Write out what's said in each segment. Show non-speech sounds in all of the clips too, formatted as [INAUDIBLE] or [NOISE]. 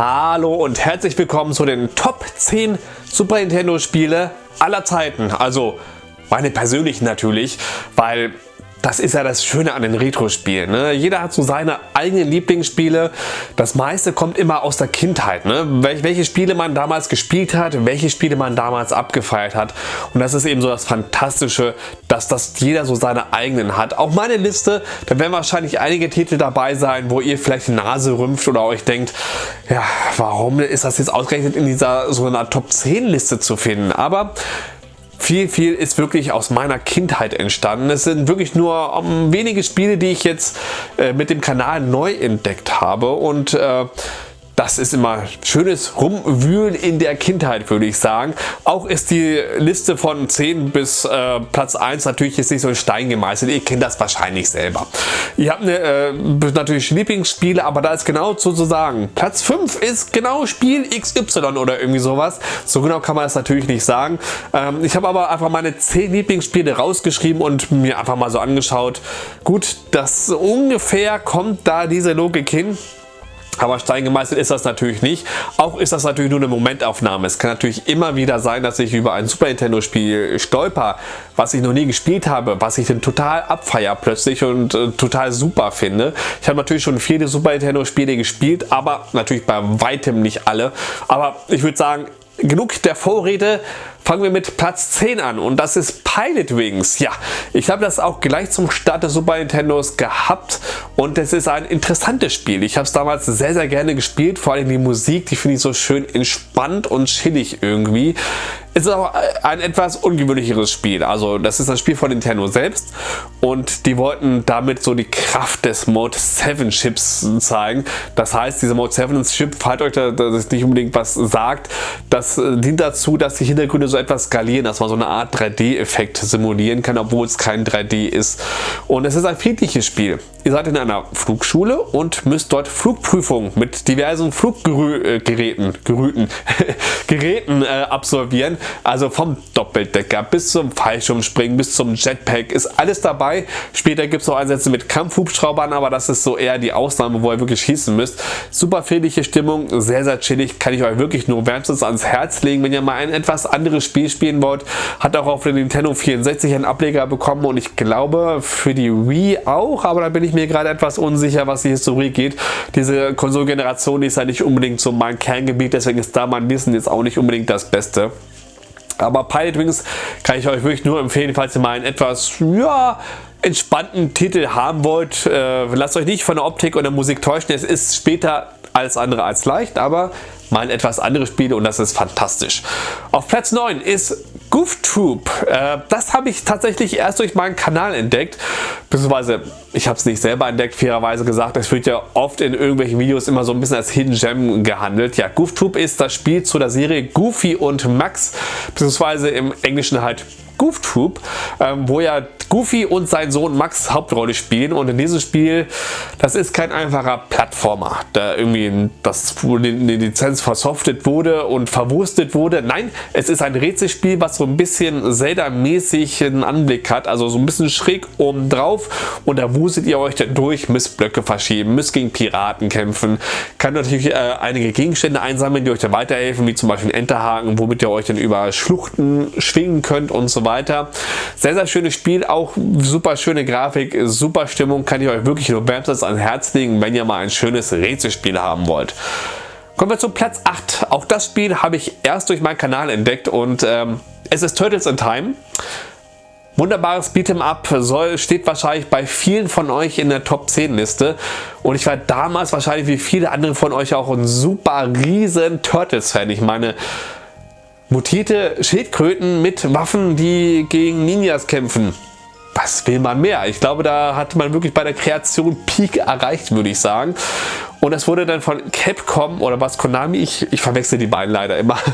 Hallo und herzlich willkommen zu den Top 10 Super Nintendo Spiele aller Zeiten. Also meine persönlichen natürlich, weil das ist ja das Schöne an den Retro-Spielen. Ne? Jeder hat so seine eigenen Lieblingsspiele. Das meiste kommt immer aus der Kindheit. Ne? welche Spiele man damals gespielt hat, welche Spiele man damals abgefeiert hat. Und das ist eben so das Fantastische, dass das jeder so seine eigenen hat. Auch meine Liste, da werden wahrscheinlich einige Titel dabei sein, wo ihr vielleicht die Nase rümpft oder euch denkt, ja, warum ist das jetzt ausgerechnet in dieser so einer Top 10 Liste zu finden? Aber viel, viel ist wirklich aus meiner Kindheit entstanden. Es sind wirklich nur um, ähm, wenige Spiele, die ich jetzt äh, mit dem Kanal neu entdeckt habe und äh, das ist immer schönes Rumwühlen in der Kindheit, würde ich sagen. Auch ist die Liste von 10 bis äh, Platz 1 natürlich jetzt nicht so ein Stein gemeißelt. Ihr kennt das wahrscheinlich selber. Ihr habt eine, äh, natürlich Lieblingsspiele, aber da ist genau zu sagen. Platz 5 ist genau Spiel XY oder irgendwie sowas. So genau kann man das natürlich nicht sagen. Ähm, ich habe aber einfach meine 10 Lieblingsspiele rausgeschrieben und mir einfach mal so angeschaut. Gut, das ungefähr kommt da diese Logik hin. Aber Stein gemeißelt ist das natürlich nicht. Auch ist das natürlich nur eine Momentaufnahme. Es kann natürlich immer wieder sein, dass ich über ein Super Nintendo Spiel stolper, was ich noch nie gespielt habe, was ich dann total abfeier plötzlich und äh, total super finde. Ich habe natürlich schon viele Super Nintendo Spiele gespielt, aber natürlich bei weitem nicht alle. Aber ich würde sagen, genug der Vorrede, fangen wir mit Platz 10 an und das ist Pilot Wings. Ja, ich habe das auch gleich zum Start des Super Nintendos gehabt und es ist ein interessantes Spiel. Ich habe es damals sehr, sehr gerne gespielt, vor allem die Musik, die finde ich so schön entspannt und chillig irgendwie. Es ist auch ein etwas ungewöhnlicheres Spiel. Also das ist das Spiel von Nintendo selbst und die wollten damit so die Kraft des Mode 7 Chips zeigen. Das heißt, dieser Mode 7 Chip, falls euch das nicht unbedingt was sagt, das dient dazu, dass die Hintergründe so etwas skalieren, dass man so eine Art 3D-Effekt simulieren kann, obwohl es kein 3D ist. Und es ist ein friedliches Spiel. Ihr seid in einer Flugschule und müsst dort Flugprüfungen mit diversen Fluggeräten Gerüten, [LAUGHS] Geräten äh, absolvieren. Also vom Doppeldecker bis zum Fallschirmspringen bis zum Jetpack ist alles dabei. Später gibt es noch Einsätze mit Kampfhubschraubern, aber das ist so eher die Ausnahme, wo ihr wirklich schießen müsst. Super friedliche Stimmung, sehr sehr chillig, kann ich euch wirklich nur wärmstens ans Herz legen, wenn ihr mal ein etwas anderes Spiel spielen wollt. Hat auch auf der Nintendo 64 einen Ableger bekommen und ich glaube für die Wii auch, aber da bin ich mir gerade etwas unsicher, was die Historie geht. Diese Konsolgeneration ist ja nicht unbedingt so mein Kerngebiet, deswegen ist da mein Wissen jetzt auch nicht unbedingt das Beste. Aber Pilot Wings kann ich euch wirklich nur empfehlen, falls ihr mal einen etwas, ja, entspannten Titel haben wollt. Äh, lasst euch nicht von der Optik und der Musik täuschen. Es ist später alles andere als leicht, aber mal etwas anderes Spiel und das ist fantastisch. Auf Platz 9 ist Goof Troop. Äh, das habe ich tatsächlich erst durch meinen Kanal entdeckt, beziehungsweise ich habe es nicht selber entdeckt, fairerweise gesagt. Es wird ja oft in irgendwelchen Videos immer so ein bisschen als Hidden Gem gehandelt. Ja, Goof Troop ist das Spiel zu der Serie Goofy und Max, beziehungsweise im Englischen halt Goof Troop, ähm, wo ja Goofy und sein Sohn Max Hauptrolle spielen und in diesem Spiel, das ist kein einfacher Plattformer, da irgendwie das die Lizenz versoftet wurde und verwurstet wurde. Nein, es ist ein Rätselspiel, was so ein bisschen Zelda-mäßig einen Anblick hat, also so ein bisschen schräg oben drauf und da wuselt ihr euch dann durch, müsst Blöcke verschieben, müsst gegen Piraten kämpfen, kann natürlich äh, einige Gegenstände einsammeln, die euch dann weiterhelfen, wie zum Beispiel Enterhaken, womit ihr euch dann über Schluchten schwingen könnt und so weiter. Sehr, sehr schönes Spiel, auch super schöne Grafik, super Stimmung, kann ich euch wirklich nur wärmstens ans Herz legen, wenn ihr mal ein schönes Rätselspiel haben wollt. Kommen wir zu Platz 8. Auch das Spiel habe ich erst durch meinen Kanal entdeckt und ähm, es ist Turtles in Time. Wunderbares Beat'em Up soll, steht wahrscheinlich bei vielen von euch in der Top 10 Liste und ich war damals wahrscheinlich wie viele andere von euch auch ein super riesen Turtles Fan. Ich meine, mutierte Schildkröten mit Waffen, die gegen Ninjas kämpfen. Was will man mehr? Ich glaube, da hat man wirklich bei der Kreation Peak erreicht, würde ich sagen. Und es wurde dann von Capcom oder was Konami, ich, ich verwechsel die beiden leider immer. [LAUGHS]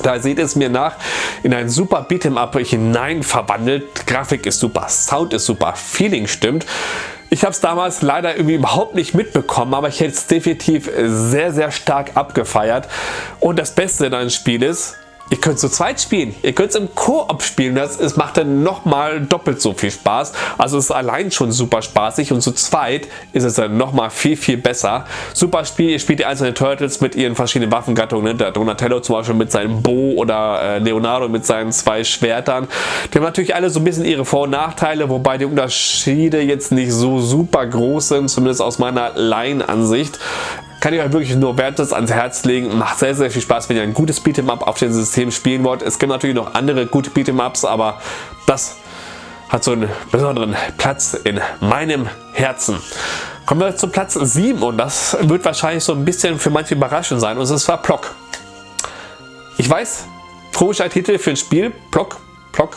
Da seht es mir nach, in ein super Beat'em-up hinein verwandelt. Grafik ist super, Sound ist super, Feeling stimmt. Ich habe es damals leider irgendwie überhaupt nicht mitbekommen, aber ich hätte es definitiv sehr, sehr stark abgefeiert. Und das Beste in einem Spiel ist, Ihr könnt zu zweit spielen, ihr könnt es im Koop spielen, das, das macht dann nochmal doppelt so viel Spaß. Also es ist allein schon super spaßig und zu zweit ist es dann nochmal viel, viel besser. Super Spiel, ihr spielt die einzelnen Turtles mit ihren verschiedenen Waffengattungen, ne? der Donatello zum Beispiel mit seinem Bo oder äh, Leonardo mit seinen zwei Schwertern. Die haben natürlich alle so ein bisschen ihre Vor- und Nachteile, wobei die Unterschiede jetzt nicht so super groß sind, zumindest aus meiner Laienansicht kann ich euch wirklich nur wertes ans Herz legen. Macht sehr, sehr viel Spaß, wenn ihr ein gutes Beat'em-up auf dem System spielen wollt. Es gibt natürlich noch andere gute Beat'em-ups, aber das hat so einen besonderen Platz in meinem Herzen. Kommen wir zu Platz 7 und das wird wahrscheinlich so ein bisschen für manche überraschend sein und es war Plock. Ich weiß, komischer Titel für ein Spiel, Plock, Plock,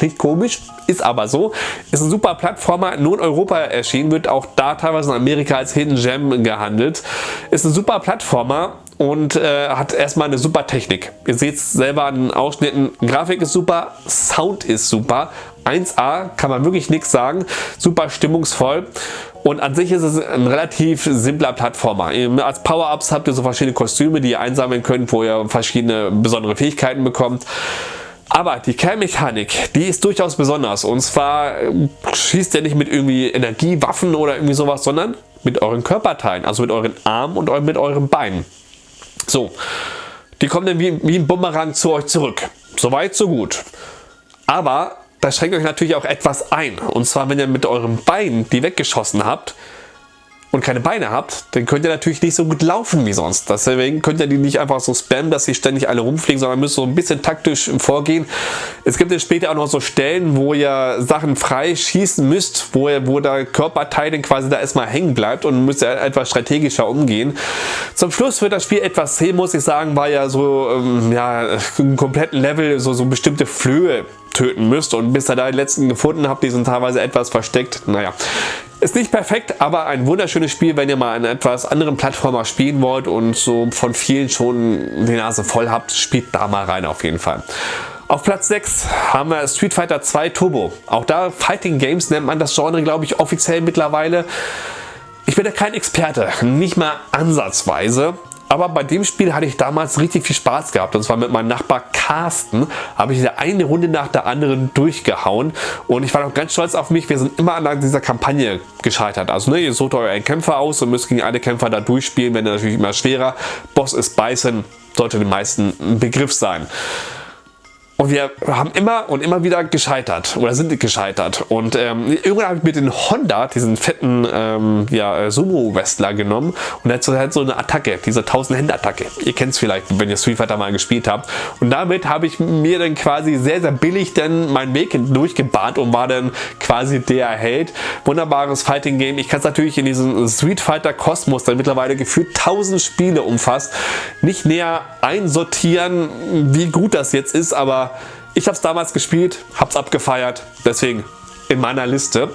Klingt komisch, ist aber so. Ist ein super Plattformer, nur in Europa erschienen, wird auch da teilweise in Amerika als Hidden Gem gehandelt. Ist ein super Plattformer und äh, hat erstmal eine super Technik. Ihr seht es selber an den Ausschnitten. Grafik ist super, Sound ist super. 1A kann man wirklich nichts sagen. Super stimmungsvoll. Und an sich ist es ein relativ simpler Plattformer. Als Power-Ups habt ihr so verschiedene Kostüme, die ihr einsammeln könnt, wo ihr verschiedene besondere Fähigkeiten bekommt. Aber die Kernmechanik, die ist durchaus besonders. Und zwar äh, schießt ihr nicht mit irgendwie Energiewaffen oder irgendwie sowas, sondern mit euren Körperteilen, also mit euren Armen und mit euren Beinen. So, die kommen dann wie, wie ein Bumerang zu euch zurück. Soweit, so gut. Aber das schränkt euch natürlich auch etwas ein. Und zwar, wenn ihr mit eurem Bein die weggeschossen habt, und keine Beine habt, dann könnt ihr natürlich nicht so gut laufen wie sonst. Deswegen könnt ihr die nicht einfach so spammen, dass sie ständig alle rumfliegen, sondern müsst so ein bisschen taktisch vorgehen. Es gibt dann später auch noch so Stellen, wo ihr Sachen frei schießen müsst, wo, ihr, wo der Körperteil dann quasi da erstmal hängen bleibt und müsst ihr etwas strategischer umgehen. Zum Schluss wird das Spiel etwas zäh, muss ich sagen, weil ja so ähm, ja, im kompletten Level so, so bestimmte Flöhe töten müsst und bis ihr da die letzten gefunden habt, die sind teilweise etwas versteckt. Naja, ist nicht perfekt, aber ein wunderschönes Spiel, wenn ihr mal einen etwas anderen Plattformer spielen wollt und so von vielen schon die Nase voll habt, spielt da mal rein auf jeden Fall. Auf Platz 6 haben wir Street Fighter 2 Turbo. Auch da Fighting Games nennt man das Genre, glaube ich, offiziell mittlerweile. Ich bin da kein Experte, nicht mal ansatzweise. Aber bei dem Spiel hatte ich damals richtig viel Spaß gehabt und zwar mit meinem Nachbar Carsten habe ich eine Runde nach der anderen durchgehauen und ich war noch ganz stolz auf mich, wir sind immer an dieser Kampagne gescheitert. Also ne, ihr sucht euren Kämpfer aus und müsst gegen alle Kämpfer da durchspielen, wenn natürlich immer schwerer. Boss ist Bison, sollte den meisten ein Begriff sein. Und wir haben immer und immer wieder gescheitert oder sind gescheitert. Und ähm, irgendwann habe ich mir den Honda, diesen fetten ähm, ja, äh, Sumo-Wrestler genommen und er hat so, eine Attacke, diese 1000-Hände-Attacke. Ihr kennt es vielleicht, wenn ihr Street Fighter mal gespielt habt. Und damit habe ich mir dann quasi sehr, sehr billig dann meinen Weg durchgebahnt und war dann quasi der Held. Wunderbares Fighting-Game. Ich kann es natürlich in diesem Street Fighter Kosmos, der mittlerweile gefühlt 1000 Spiele umfasst, nicht näher einsortieren, wie gut das jetzt ist, aber ich habe es damals gespielt, habe es abgefeiert, deswegen in meiner Liste.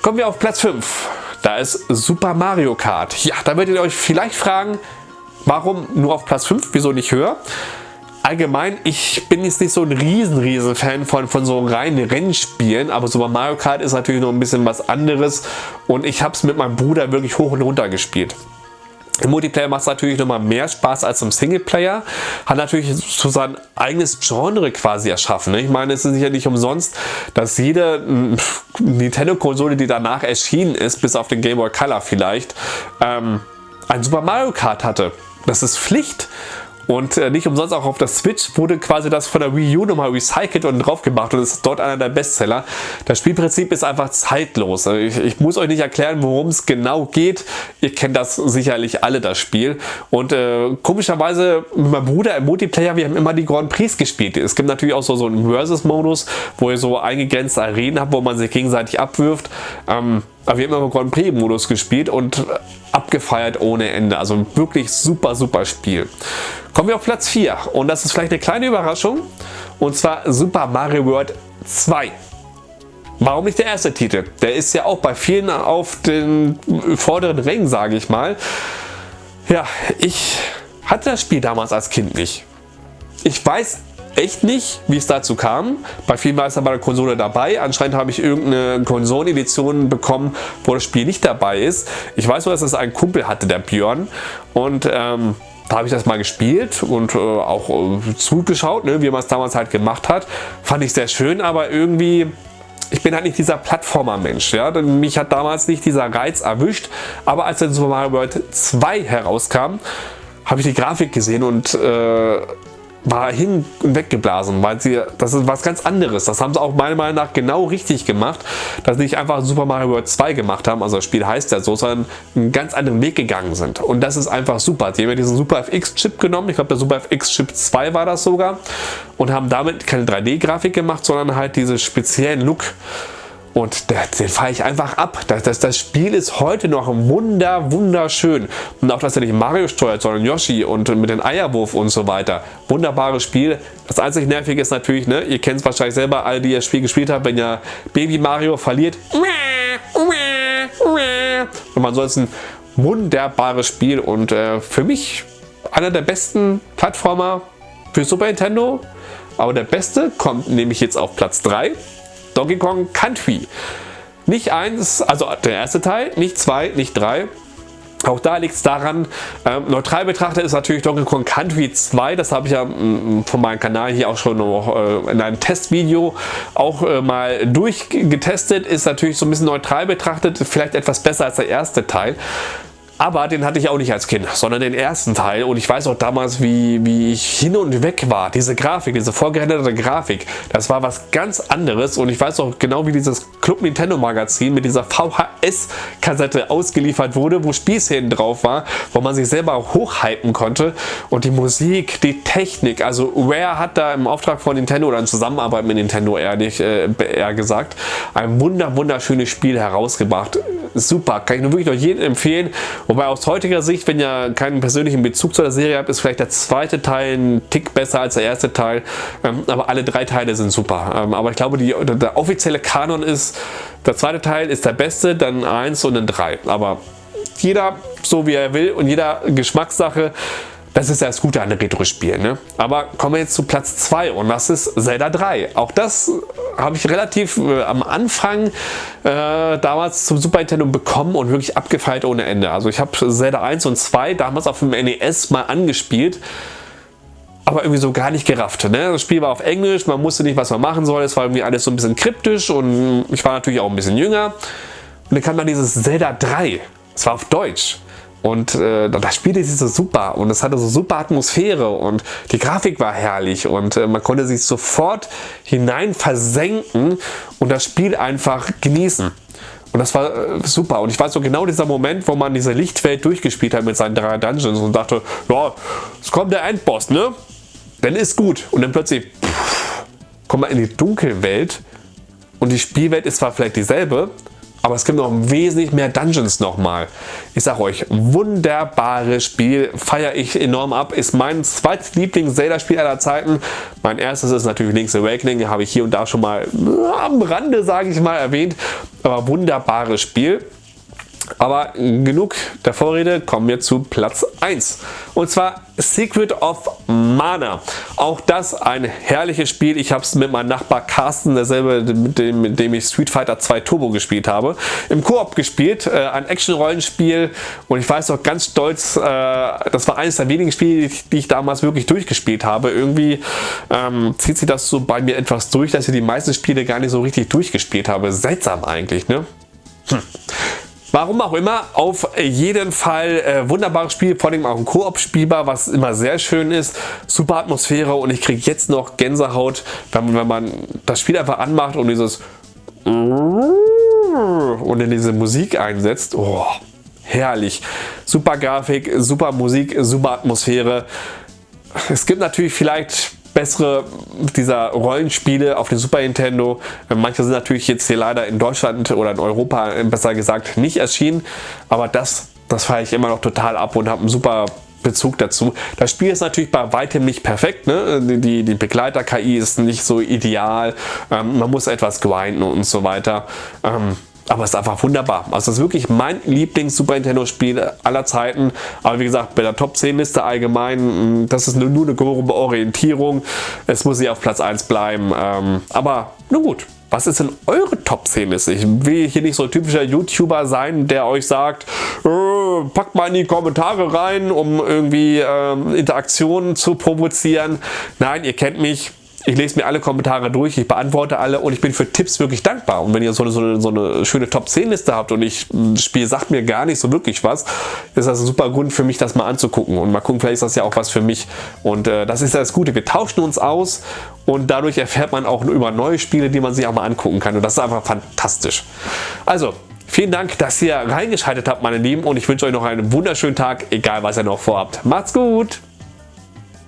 Kommen wir auf Platz 5. Da ist Super Mario Kart. Ja, da werdet ihr euch vielleicht fragen, warum nur auf Platz 5, wieso nicht höher? Allgemein, ich bin jetzt nicht so ein riesen, riesen Fan von, von so reinen Rennspielen, aber Super Mario Kart ist natürlich noch ein bisschen was anderes und ich habe es mit meinem Bruder wirklich hoch und runter gespielt. Im Multiplayer macht es natürlich nochmal mehr Spaß als im Singleplayer. Hat natürlich so sein eigenes Genre quasi erschaffen. Ne? Ich meine, es ist sicher nicht umsonst, dass jede hm, Nintendo-Konsole, die danach erschienen ist, bis auf den Game Boy Color vielleicht, ähm, ein Super Mario Kart hatte. Das ist Pflicht. Und äh, nicht umsonst auch auf der Switch wurde quasi das von der Wii U nochmal recycelt und drauf gemacht und ist dort einer der Bestseller. Das Spielprinzip ist einfach zeitlos. Also ich, ich muss euch nicht erklären, worum es genau geht. Ihr kennt das sicherlich alle, das Spiel. Und äh, komischerweise mit meinem Bruder im Multiplayer, wir haben immer die Grand Prix gespielt. Es gibt natürlich auch so, so einen Versus-Modus, wo ihr so eingegrenzte Arenen habt, wo man sich gegenseitig abwirft. Ähm, aber wir haben immer im Grand Prix Modus gespielt und abgefeiert ohne Ende. Also wirklich super, super Spiel. Kommen wir auf Platz 4 und das ist vielleicht eine kleine Überraschung und zwar Super Mario World 2. Warum nicht der erste Titel? Der ist ja auch bei vielen auf den vorderen Rängen, sage ich mal. Ja, ich hatte das Spiel damals als Kind nicht. Ich weiß echt nicht, wie es dazu kam. Bei vielen war es bei der Konsole dabei. Anscheinend habe ich irgendeine Konsolenedition bekommen, wo das Spiel nicht dabei ist. Ich weiß nur, dass es einen Kumpel hatte, der Björn. Und ähm, da habe ich das mal gespielt und äh, auch äh, zugeschaut, ne, wie man es damals halt gemacht hat. Fand ich sehr schön, aber irgendwie ich bin halt nicht dieser Plattformer-Mensch. Ja? Mich hat damals nicht dieser Reiz erwischt, aber als dann Super Mario World 2 herauskam, habe ich die Grafik gesehen und äh, war hin und weggeblasen, weil sie, das ist was ganz anderes. Das haben sie auch meiner Meinung nach genau richtig gemacht, dass sie nicht einfach Super Mario World 2 gemacht haben, also das Spiel heißt ja so, sondern einen ganz anderen Weg gegangen sind. Und das ist einfach super. Sie haben ja diesen Super FX Chip genommen, ich glaube der Super FX Chip 2 war das sogar, und haben damit keine 3D-Grafik gemacht, sondern halt diesen speziellen Look und den fahre ich einfach ab. Das, das, das, Spiel ist heute noch wunder, wunderschön. Und auch, dass er nicht Mario steuert, sondern Yoshi und mit dem Eierwurf und so weiter. Wunderbares Spiel. Das einzig Nervige ist natürlich, ne, ihr kennt es wahrscheinlich selber, alle, die das Spiel gespielt haben, wenn ja Baby Mario verliert. Und ansonsten wunderbares Spiel und äh, für mich einer der besten Plattformer für Super Nintendo. Aber der beste kommt nämlich jetzt auf Platz 3. Donkey Kong Country. Nicht eins, also der erste Teil, nicht zwei, nicht drei. Auch da liegt es daran, ähm, neutral betrachtet ist natürlich Donkey Kong Country 2, das habe ich ja mm, von meinem Kanal hier auch schon noch äh, in einem Testvideo auch äh, mal durchgetestet, ist natürlich so ein bisschen neutral betrachtet, vielleicht etwas besser als der erste Teil. Aber den hatte ich auch nicht als Kind, sondern den ersten Teil. Und ich weiß auch damals, wie, wie ich hin und weg war. Diese Grafik, diese vorgerenderte Grafik, das war was ganz anderes. Und ich weiß auch genau, wie dieses Club Nintendo Magazin mit dieser VHS-Kassette ausgeliefert wurde, wo Spielszenen drauf war, wo man sich selber hochhypen konnte. Und die Musik, die Technik, also Rare hat da im Auftrag von Nintendo oder in Zusammenarbeit mit Nintendo eher, nicht, äh, eher gesagt, ein wunder wunderschönes Spiel herausgebracht. Super, kann ich nur wirklich noch jedem empfehlen. Wobei aus heutiger Sicht, wenn ihr keinen persönlichen Bezug zu der Serie habt, ist vielleicht der zweite Teil ein Tick besser als der erste Teil. Ähm, aber alle drei Teile sind super. Ähm, aber ich glaube, die, der offizielle Kanon ist, der zweite Teil ist der beste, dann eins und dann drei. Aber jeder so wie er will und jeder Geschmackssache. Das ist ja das Gute an Retro-Spielen. Ne? Aber kommen wir jetzt zu Platz 2 und das ist Zelda 3. Auch das habe ich relativ äh, am Anfang äh, damals zum Super Nintendo bekommen und wirklich abgefeiert ohne Ende. Also ich habe Zelda 1 und 2 damals auf dem NES mal angespielt aber irgendwie so gar nicht gerafft. Ne? Das Spiel war auf Englisch, man wusste nicht, was man machen soll. Es war irgendwie alles so ein bisschen kryptisch und ich war natürlich auch ein bisschen jünger. Und dann kam dann dieses Zelda 3. Es war auf Deutsch. Und äh, das spielte sich so super und es hatte so super Atmosphäre und die Grafik war herrlich und äh, man konnte sich sofort hinein versenken und das Spiel einfach genießen. Und das war äh, super. Und ich weiß so genau dieser Moment, wo man diese Lichtwelt durchgespielt hat mit seinen drei Dungeons und dachte, ja, es kommt der Endboss, ne? Dann ist gut. Und dann plötzlich kommt man in die Dunkelwelt und die Spielwelt ist zwar vielleicht dieselbe, aber es gibt noch wesentlich mehr Dungeons nochmal. Ich sag euch, wunderbares Spiel, feiere ich enorm ab, ist mein zweites Lieblings-Zelda-Spiel aller Zeiten. Mein erstes ist natürlich Link's Awakening, habe ich hier und da schon mal am Rande, sage ich mal, erwähnt. Aber wunderbares Spiel. Aber genug der Vorrede, kommen wir zu Platz 1. Und zwar Secret of Mana. Auch das ein herrliches Spiel. Ich habe es mit meinem Nachbar Carsten, derselbe, mit dem, mit dem ich Street Fighter 2 Turbo gespielt habe, im Koop gespielt. Äh, ein Action-Rollenspiel und ich weiß auch ganz stolz, äh, das war eines der wenigen Spiele, die ich damals wirklich durchgespielt habe. Irgendwie ähm, zieht sich das so bei mir etwas durch, dass ich die meisten Spiele gar nicht so richtig durchgespielt habe. Seltsam eigentlich, ne? Hm. Warum auch immer, auf jeden Fall äh, wunderbares Spiel, vor allem auch im Koop spielbar, was immer sehr schön ist. Super Atmosphäre und ich kriege jetzt noch Gänsehaut, wenn, wenn man das Spiel einfach anmacht und dieses und in diese Musik einsetzt. Oh, herrlich. Super Grafik, super Musik, super Atmosphäre. Es gibt natürlich vielleicht bessere dieser Rollenspiele auf dem Super Nintendo. Manche sind natürlich jetzt hier leider in Deutschland oder in Europa besser gesagt nicht erschienen, aber das, das feiere ich immer noch total ab und habe einen super Bezug dazu. Das Spiel ist natürlich bei weitem nicht perfekt. Ne? Die, die Begleiter-KI ist nicht so ideal. Ähm, man muss etwas grinden und so weiter. Ähm, aber es ist einfach wunderbar. Also das ist wirklich mein Lieblings-Super Nintendo-Spiel aller Zeiten. Aber wie gesagt, bei der Top 10 Liste allgemein, mm, das ist nur, eine grobe Orientierung. Es muss sie auf Platz 1 bleiben. Ähm, aber nun gut. Was ist denn eure Top 10 Liste? Ich will hier nicht so ein typischer YouTuber sein, der euch sagt, Leute, packt mal in die Kommentare rein, um irgendwie ähm, Interaktionen zu provozieren. Nein, ihr kennt mich, ich lese mir alle Kommentare durch, ich beantworte alle und ich bin für Tipps wirklich dankbar. Und wenn ihr so eine, so eine, so eine schöne Top-10-Liste habt und ich, das Spiel sagt mir gar nicht so wirklich was, ist das ein super Grund für mich, das mal anzugucken. Und mal gucken, vielleicht ist das ja auch was für mich. Und äh, das ist das Gute, wir tauschen uns aus und dadurch erfährt man auch über neue Spiele, die man sich auch mal angucken kann. Und das ist einfach fantastisch. Also, Vielen Dank, dass ihr reingeschaltet habt, meine Lieben, und ich wünsche euch noch einen wunderschönen Tag, egal was ihr noch vorhabt. Macht's gut!